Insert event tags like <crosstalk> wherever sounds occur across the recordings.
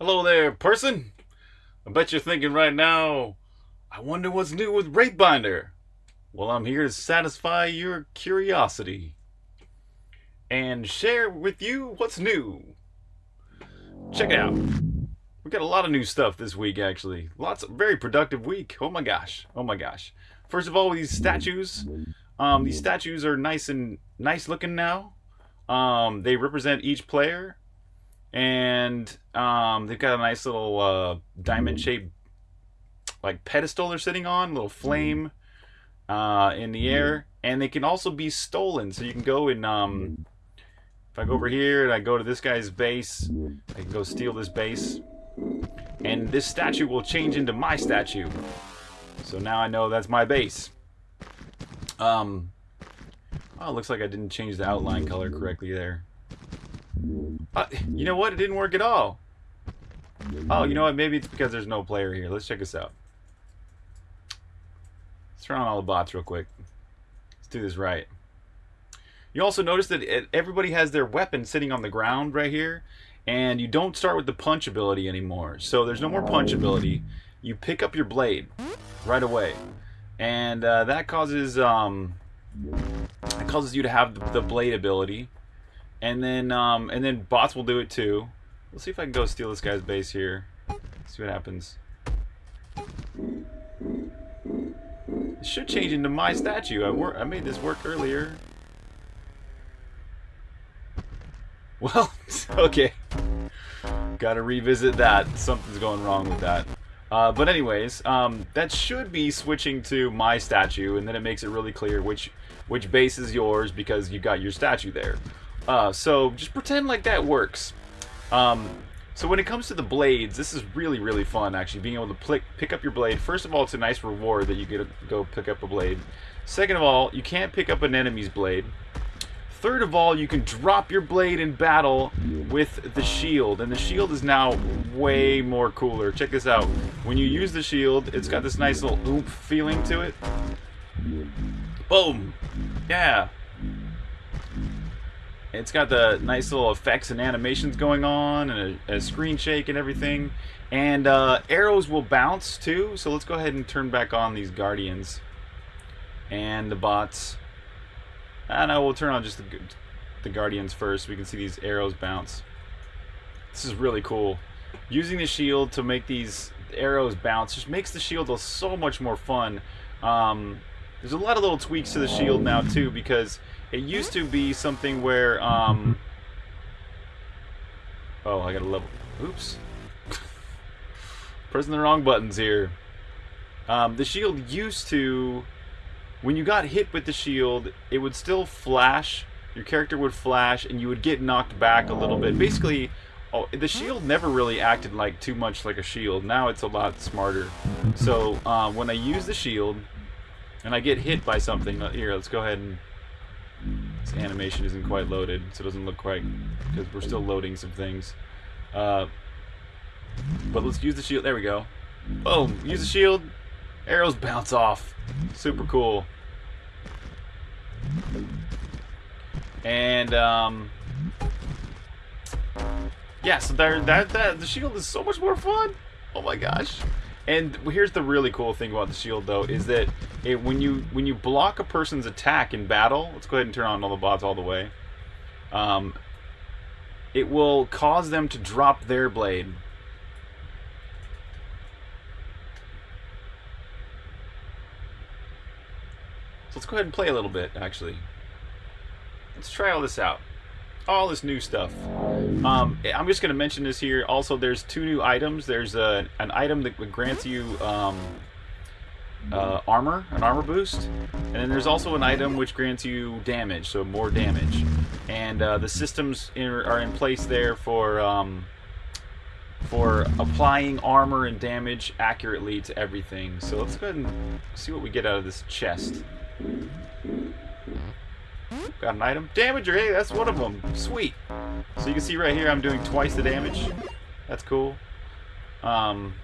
Hello there, person. I bet you're thinking right now, I wonder what's new with Wraithbinder. Well, I'm here to satisfy your curiosity and share with you what's new. Check it out. We got a lot of new stuff this week, actually. Lots of very productive week. Oh my gosh. Oh my gosh. First of all, these statues. Um, these statues are nice and nice looking now. Um, they represent each player, and um, they've got a nice little uh, diamond-shaped like pedestal they're sitting on, little flame uh, in the air, and they can also be stolen. So you can go and um, if I go over here and I go to this guy's base, I can go steal this base, and this statue will change into my statue. So now I know that's my base. Um, oh, looks like I didn't change the outline color correctly there. Uh, you know what? It didn't work at all. Oh, you know what? Maybe it's because there's no player here. Let's check this out. Let's turn on all the bots real quick. Let's do this right. You also notice that everybody has their weapon sitting on the ground right here. And you don't start with the punch ability anymore. So there's no more punch ability. You pick up your blade right away. And uh, that causes um, it causes you to have the blade ability. And then um, and then bots will do it too. Let's see if I can go steal this guy's base here. See what happens. It should change into my statue. I, I made this work earlier. <laughs> Well, <laughs> okay. Gotta revisit that. Something's going wrong with that. Uh, but anyways, um, that should be switching to my statue, and then it makes it really clear which which base is yours because you got your statue there. Uh, so just pretend like that works. Um, so when it comes to the blades, this is really, really fun, actually, being able to pick up your blade. First of all, it's a nice reward that you get to go pick up a blade. Second of all, you can't pick up an enemy's blade. Third of all, you can drop your blade in battle with the shield, and the shield is now way more cooler. Check this out. When you use the shield, it's got this nice little oomph feeling to it. Boom! Yeah. It's got the nice little effects and animations going on, and a, a screen shake and everything. And uh, arrows will bounce too, so let's go ahead and turn back on these guardians. And the bots. And I know we'll turn on just the, the Guardians first so we can see these arrows bounce. This is really cool. Using the shield to make these arrows bounce just makes the shield so much more fun. Um, there's a lot of little tweaks to the shield now too because it used to be something where um, oh I gotta level oops <laughs> pressing the wrong buttons here um, the shield used to when you got hit with the shield, it would still flash. Your character would flash, and you would get knocked back a little bit. Basically, oh, the shield never really acted like too much like a shield. Now it's a lot smarter. So uh, when I use the shield, and I get hit by something, here, let's go ahead and this animation isn't quite loaded, so it doesn't look quite because we're still loading some things. Uh, but let's use the shield. There we go. Boom. Use the shield. Arrows bounce off. Super cool. And um, yeah, so there, that that the shield is so much more fun. Oh my gosh! And here's the really cool thing about the shield, though, is that it, when you when you block a person's attack in battle, let's go ahead and turn on all the bots all the way. Um, it will cause them to drop their blade So let's go ahead and play a little bit, actually. Let's try all this out. All this new stuff. Um, I'm just going to mention this here. Also, there's two new items. There's a, an item that grants you um, uh, armor, an armor boost. And then there's also an item which grants you damage, so more damage. And uh, the systems in, are in place there for... Um, for applying armor and damage accurately to everything. So let's go ahead and see what we get out of this chest. Got an item. Damager, hey, that's one of them. Sweet. So you can see right here I'm doing twice the damage. That's cool. Um,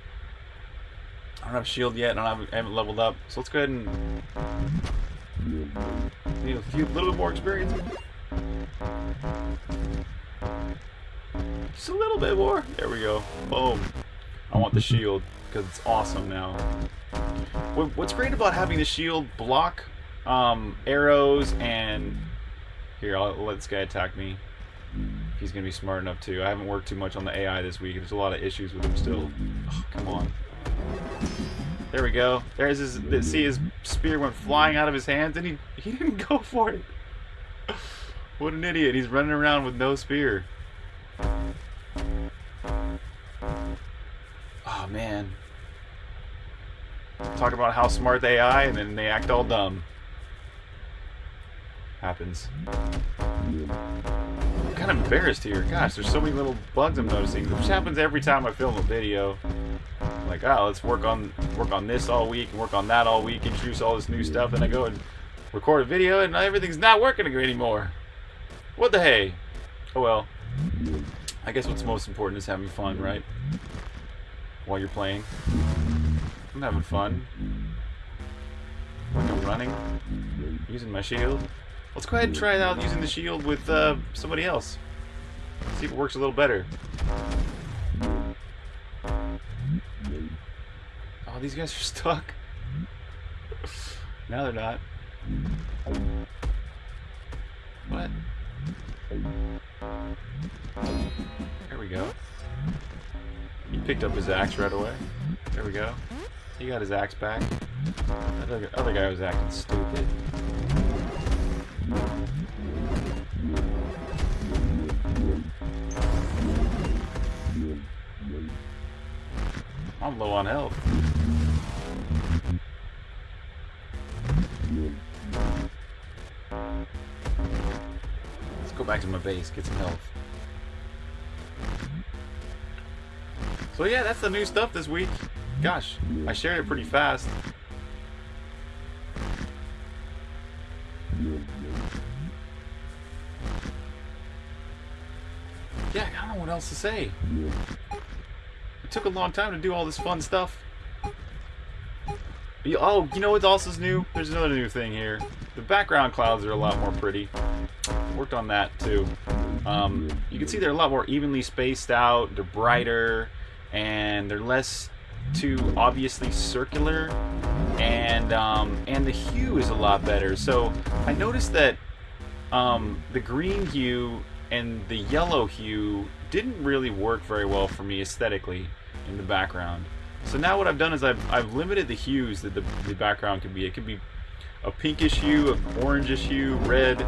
I don't have shield yet, and I haven't leveled up. So let's go ahead and need a few, little bit more experience. Just a little bit more. There we go. Boom. I want the shield because it's awesome now. What's great about having the shield block um, arrows and... Here, I'll let this guy attack me. He's going to be smart enough to. I haven't worked too much on the AI this week. There's a lot of issues with him still. Oh, come on. There we go. There's his. See, his spear went flying out of his hands, and he he didn't go for it. <laughs> What an idiot! He's running around with no spear. Oh man. Talk about how smart they AI, and then they act all dumb. Happens. I'm kind of embarrassed here. Gosh, there's so many little bugs I'm noticing. Which happens every time I film a video. Like, oh, let's work on work on this all week and work on that all week, and introduce all this new stuff, and I go and record a video, and everything's not working anymore. What the hey? Oh well. I guess what's most important is having fun, right? While you're playing. I'm having fun. I'm running. Using my shield. Let's go ahead and try it out using the shield with uh, somebody else. See if it works a little better. Oh, these guys are <laughs> stuck. now they're not. What? There we go. He picked up his axe right away. There we go. He got his axe back. That other, other guy was acting stupid. I'm low on health. Let's go back to my base, get some health. So yeah, that's the new stuff this week. Gosh, I shared it pretty fast. Else to say. It took a long time to do all this fun stuff. Oh, you know what else is new? There's another new thing here. The background clouds are a lot more pretty. Worked on that too. Um, you can see they're a lot more evenly spaced out. They're brighter and they're less too obviously circular and um, and the hue is a lot better so I noticed that um, the green hue and the yellow hue didn't really work very well for me aesthetically in the background so now what I've done is I've, I've limited the hues that the, the background can be it can be a pinkish hue, an orangish hue, red,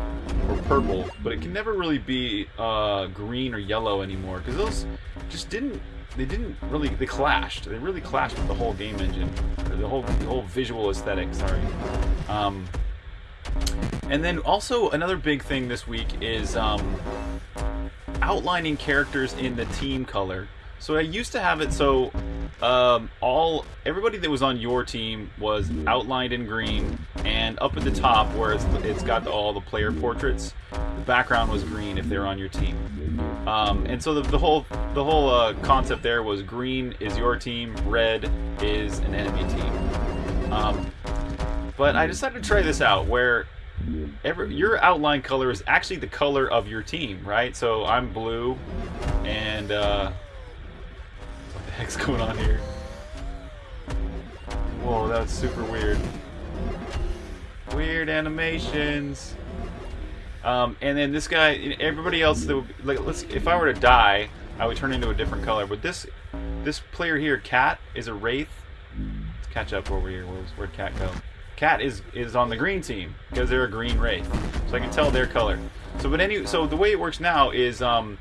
or purple, but it can never really be uh, green or yellow anymore because those just didn't they didn't really they clashed. They really clashed with the whole game engine, the whole the whole visual aesthetic. Sorry. Um, and then also another big thing this week is um, outlining characters in the team color. So I used to have it so um, all everybody that was on your team was outlined in green, and up at the top where it's, it's got all the player portraits, the background was green if they're on your team. Um, and so the, the, whole the whole uh, concept there was green is your team, red is an enemy team. Um, but I decided to try this out where every, your outline color is actually the color of your team, right? So I'm blue, and uh, what the heck's going on here? Whoa, that's super weird. Weird animations. Um, and then this guy, everybody else, that would, like, let's, if I were to die, I would turn into a different color. But this, this player here, Cat, is a wraith. Let's catch up over here. Where'd Cat go? Cat is is on the green team because they're a green wraith, so I can tell their color. So, but any, so the way it works now is, um,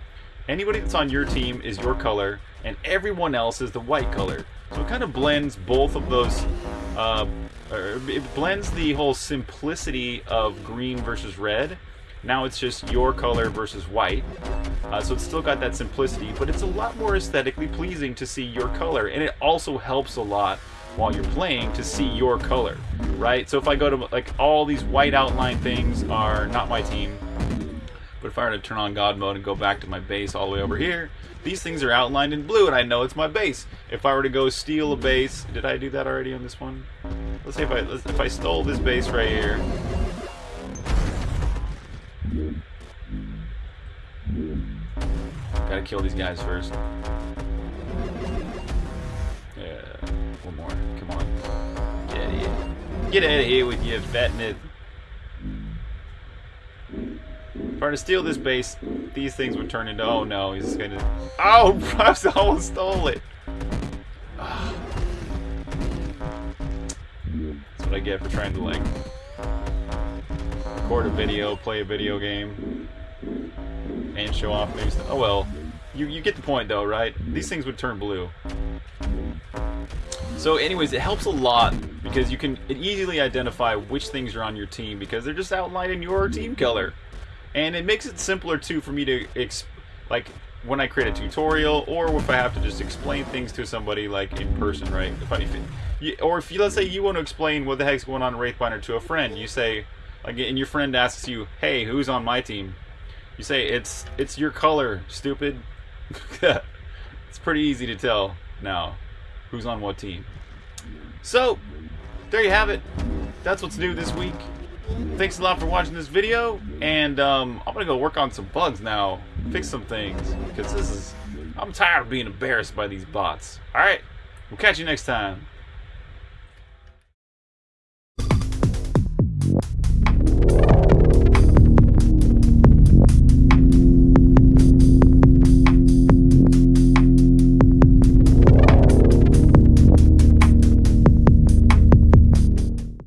anybody that's on your team is your color, and everyone else is the white color. So it kind of blends both of those. Uh, it blends the whole simplicity of green versus red now it's just your color versus white. Uh, so it's still got that simplicity, but it's a lot more aesthetically pleasing to see your color. And it also helps a lot while you're playing to see your color, right? So if I go to, like, all these white outline things are not my team. But if I were to turn on God mode and go back to my base all the way over here, these things are outlined in blue and I know it's my base. If I were to go steal a base, did I do that already on this one? Let's say if I, if I stole this base right here, gotta kill these guys first. One more. Come on. Get out of here. Get out of here with your fatness. If I were to steal this base, these things would turn into. Oh no, he's just gonna. Oh, <laughs> I almost stole it. That's what I get for trying to like record a video, play a video game, and show off new stuff. Oh well, you you get the point though, right? These things would turn blue. So anyways, it helps a lot because you can easily identify which things are on your team because they're just outlined in your team color. And it makes it simpler too for me to, like, when I create a tutorial or if I have to just explain things to somebody like in person, right? If I, if it, or if you, let's say you want to explain what the heck's going on in Wraithbinder to a friend, you say, like, and your friend asks you, hey, who's on my team? You say, it's, it's your color, stupid. <laughs> it's pretty easy to tell now who's on what team. So, there you have it. That's what's new this week. Thanks a lot for watching this video, and um, I'm gonna go work on some bugs now, fix some things, because this is, I'm tired of being embarrassed by these bots. Alright, we'll catch you next time.